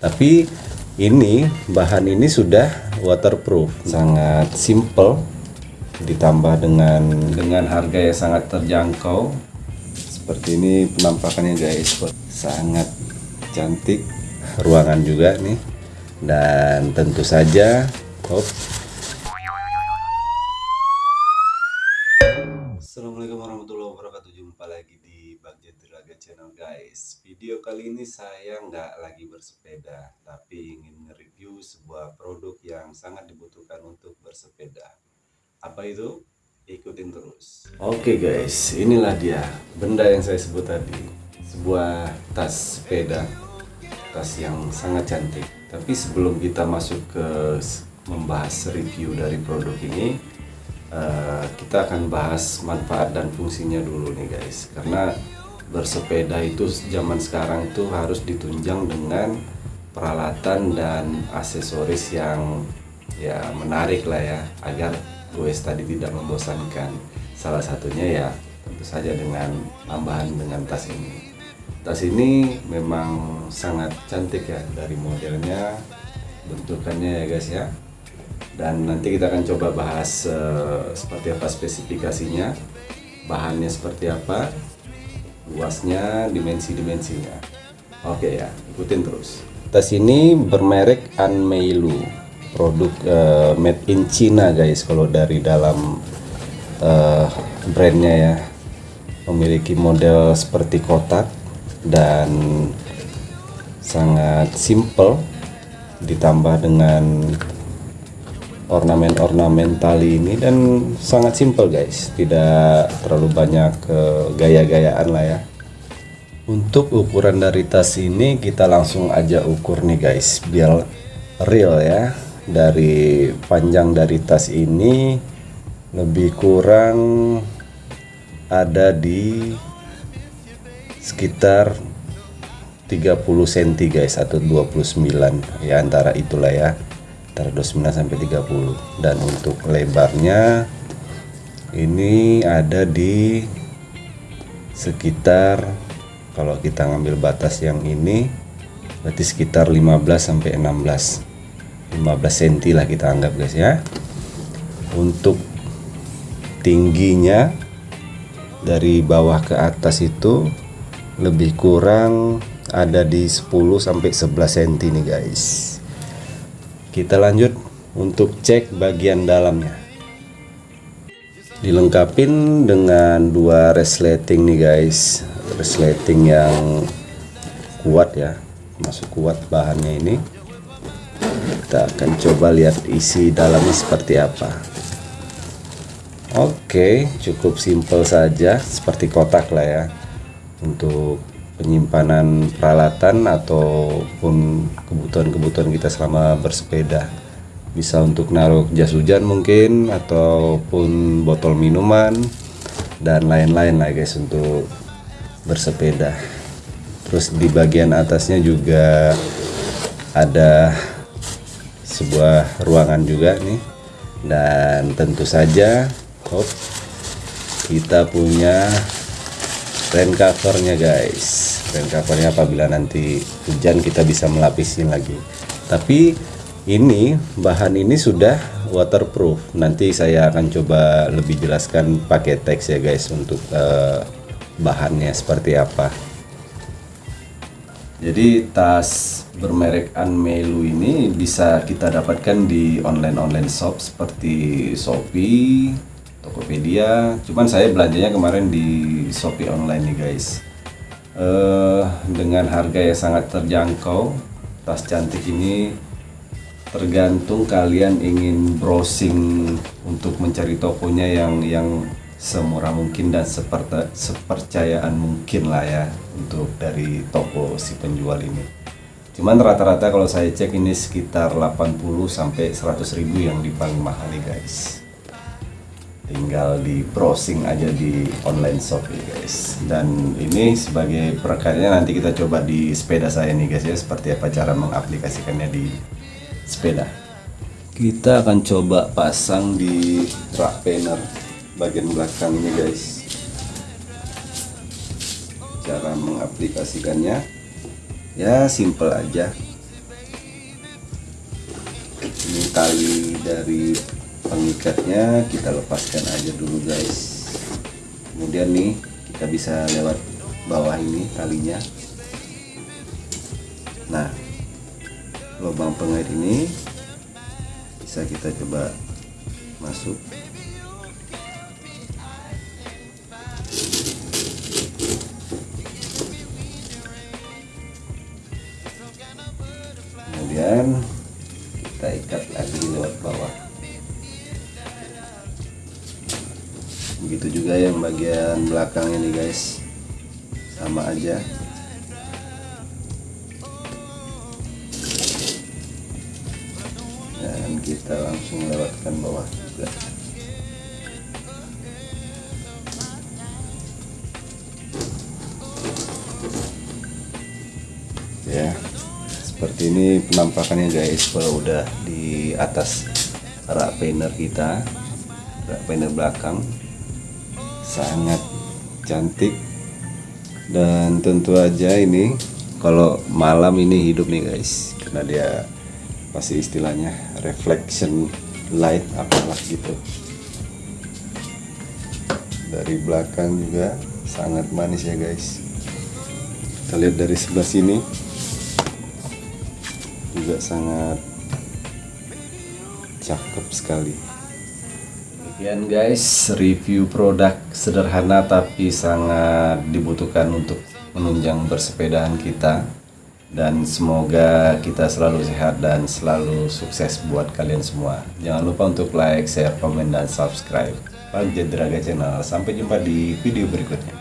tapi ini bahan ini sudah waterproof. Sangat simple ditambah dengan dengan harga yang sangat terjangkau. Seperti ini penampakannya guys sangat cantik ruangan juga nih. Dan tentu saja hop Channel guys. Video kali ini saya nggak lagi bersepeda tapi ingin nge-review sebuah produk yang sangat dibutuhkan untuk bersepeda. Apa itu? ikutin terus. Oke okay guys. Inilah dia benda yang saya sebut tadi. Sebuah tas sepeda. Tas yang sangat cantik. Tapi sebelum kita masuk ke membahas review dari produk ini uh, kita akan bahas manfaat dan fungsinya dulu nih guys. Karena bersepeda itu zaman sekarang itu harus ditunjang dengan peralatan dan aksesoris yang ya menarik lah ya agar goes tadi tidak membosankan. Salah satunya ya tentu saja dengan tambahan dengan tas ini. Tas ini memang sangat cantik ya dari modelnya bentukannya ya guys ya. Dan nanti kita akan coba bahas uh, seperti apa spesifikasinya bahannya seperti apa luasnya dimensi-dimensinya. Oke ya ikutin terus. Tas ini bermerek Anmeilu. Produk uh, made in China guys kalau dari dalam uh, brandnya ya. Memiliki model seperti kotak dan sangat simple ditambah dengan ornamen-ornamen tali ini dan sangat simple guys. Tidak terlalu banyak uh, gaya-gayaan lah ya. Untuk ukuran dari tas ini kita langsung aja ukur nih guys. Biar real ya. Dari panjang dari tas ini lebih kurang ada di sekitar 30 cm guys atau 29 ya antara itulah ya antara 29 sampai 30 dan untuk lebarnya ini ada di sekitar kalau kita ngambil batas yang ini berarti sekitar 15 sampai 16 15 cm lah kita anggap guys ya. Untuk tingginya dari bawah ke atas itu lebih kurang ada di 10 sampai 11 cm nih guys kita lanjut untuk cek bagian dalamnya. Dilengkapin dengan dua resleting nih guys. Resleting yang kuat ya. Masuk kuat bahannya ini. Kita akan coba lihat isi dalamnya seperti apa. Oke cukup simple saja seperti kotak lah ya untuk penyimpanan peralatan ataupun kebutuhan-kebutuhan kita selama bersepeda. Bisa untuk naruh jas hujan mungkin ataupun botol minuman dan lain-lain lah guys untuk bersepeda. Terus di bagian atasnya juga ada sebuah ruangan juga nih. Dan tentu saja hop, kita punya rain covernya guys. Rain covernya apabila nanti hujan kita bisa melapisin lagi. Tapi ini bahan ini sudah waterproof. Nanti saya akan coba lebih jelaskan pakai teks ya guys untuk uh, bahannya seperti apa. Jadi tas bermerek Anmelu ini bisa kita dapatkan di online-online shop seperti Shopee, Tokopedia. Cuman saya belanjanya kemarin di Shopee online nih guys. Uh, dengan harga yang sangat terjangkau tas cantik ini tergantung kalian ingin browsing untuk mencari tokonya yang yang semurah mungkin dan seperti sepercayaan mungkin lah ya untuk dari toko si penjual ini. Cuman rata-rata kalau saya cek ini sekitar 80 sampai 100 ribu yang di paling mahal nih guys tinggal di browsing aja di online shop ya guys. Dan ini sebagai perekannya nanti kita coba di sepeda saya nih guys ya. Seperti apa cara mengaplikasikannya di sepeda. Kita akan coba pasang di rak panel bagian belakang ini guys. Cara mengaplikasikannya ya simple aja. Ini tali dari pengikatnya kita lepaskan aja dulu guys. Kemudian nih kita bisa lewat bawah ini talinya. Nah lubang pengait ini bisa kita coba masuk. Kemudian kita ikat lagi lewat bawah begitu juga yang bagian belakang ini guys. Sama aja. Dan kita langsung lewatkan bawah juga. Ya seperti ini penampakannya guys kalau udah di atas rak painter kita rak painter belakang sangat cantik. Dan tentu aja ini kalau malam ini hidup nih guys. Karena dia pasti istilahnya reflection light apalah gitu. Dari belakang juga sangat manis ya guys. Kita lihat dari sebelah sini. Juga sangat cakep sekali Demikian guys review produk sederhana tapi sangat dibutuhkan untuk menunjang bersepedaan kita. Dan semoga kita selalu sehat dan selalu sukses buat kalian semua. Jangan lupa untuk like, share, komen, dan subscribe. Pak Jedraga Channel. Sampai jumpa di video berikutnya